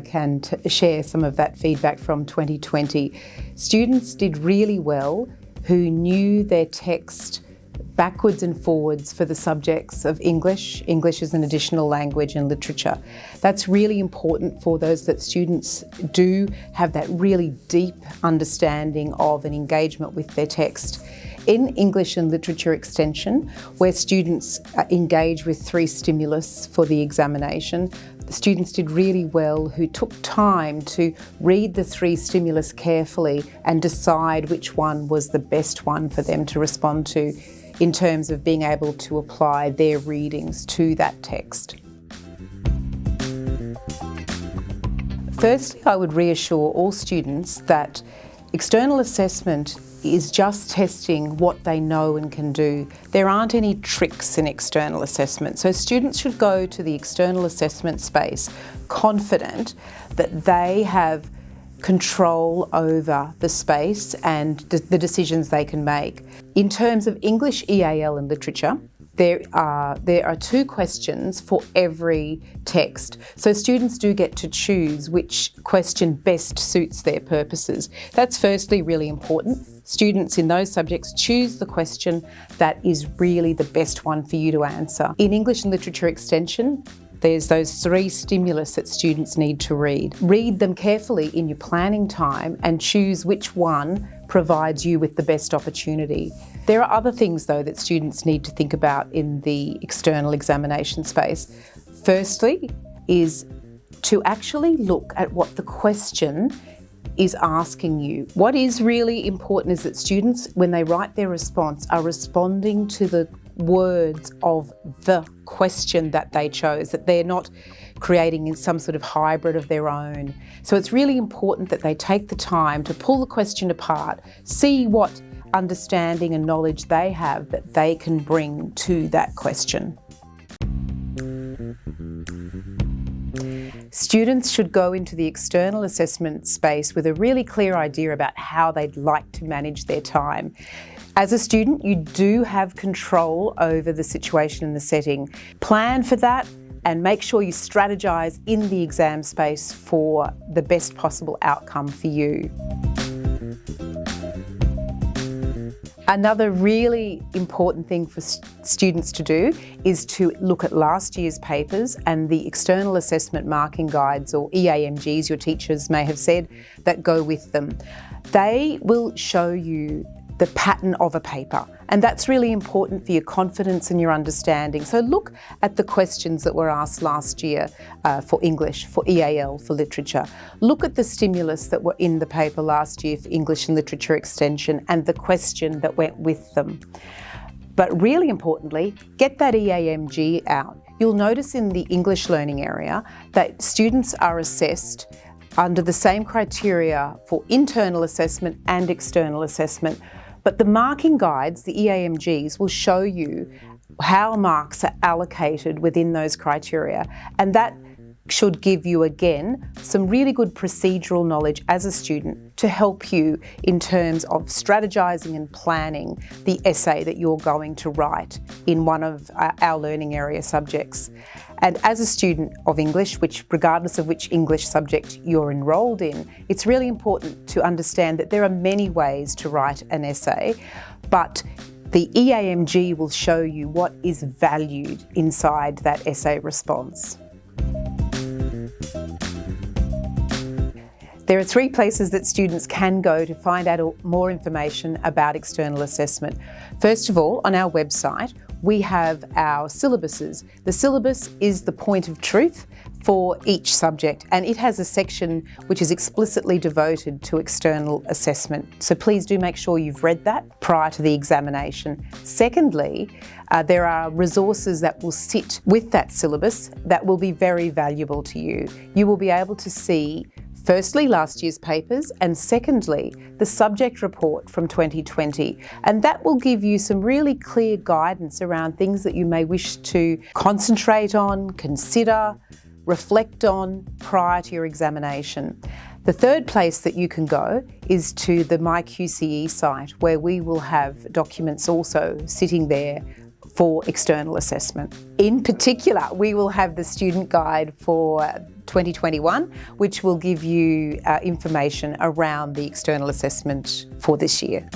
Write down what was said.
I can share some of that feedback from 2020. Students did really well who knew their text backwards and forwards for the subjects of English, English as an additional language and literature. That's really important for those that students do have that really deep understanding of and engagement with their text. In English and Literature Extension, where students uh, engage with three stimulus for the examination, the students did really well who took time to read the three stimulus carefully and decide which one was the best one for them to respond to in terms of being able to apply their readings to that text. Firstly, I would reassure all students that external assessment is just testing what they know and can do. There aren't any tricks in external assessment. So students should go to the external assessment space confident that they have control over the space and the decisions they can make. In terms of English, EAL and literature, there are, there are two questions for every text. So students do get to choose which question best suits their purposes. That's firstly really important. Students in those subjects choose the question that is really the best one for you to answer. In English and Literature Extension, there's those three stimulus that students need to read. Read them carefully in your planning time and choose which one provides you with the best opportunity. There are other things though that students need to think about in the external examination space. Firstly is to actually look at what the question is asking you. What is really important is that students, when they write their response, are responding to the words of the question that they chose, that they're not creating in some sort of hybrid of their own. So it's really important that they take the time to pull the question apart, see what understanding and knowledge they have that they can bring to that question. Students should go into the external assessment space with a really clear idea about how they'd like to manage their time. As a student, you do have control over the situation and the setting. Plan for that and make sure you strategise in the exam space for the best possible outcome for you. Another really important thing for students to do is to look at last year's papers and the external assessment marking guides or EAMGs, your teachers may have said, that go with them. They will show you the pattern of a paper. And that's really important for your confidence and your understanding. So look at the questions that were asked last year uh, for English, for EAL, for literature. Look at the stimulus that were in the paper last year for English and Literature Extension and the question that went with them. But really importantly, get that EAMG out. You'll notice in the English learning area that students are assessed under the same criteria for internal assessment and external assessment but the marking guides, the EAMGs, will show you how marks are allocated within those criteria. And that should give you, again, some really good procedural knowledge as a student to help you in terms of strategising and planning the essay that you're going to write in one of uh, our learning area subjects. And as a student of English, which regardless of which English subject you're enrolled in, it's really important to understand that there are many ways to write an essay, but the EAMG will show you what is valued inside that essay response. There are three places that students can go to find out more information about external assessment. First of all, on our website, we have our syllabuses. The syllabus is the point of truth for each subject and it has a section which is explicitly devoted to external assessment. So please do make sure you've read that prior to the examination. Secondly, uh, there are resources that will sit with that syllabus that will be very valuable to you. You will be able to see Firstly, last year's papers, and secondly, the subject report from 2020. And that will give you some really clear guidance around things that you may wish to concentrate on, consider, reflect on prior to your examination. The third place that you can go is to the MyQCE site where we will have documents also sitting there for external assessment. In particular, we will have the student guide for 2021, which will give you uh, information around the external assessment for this year.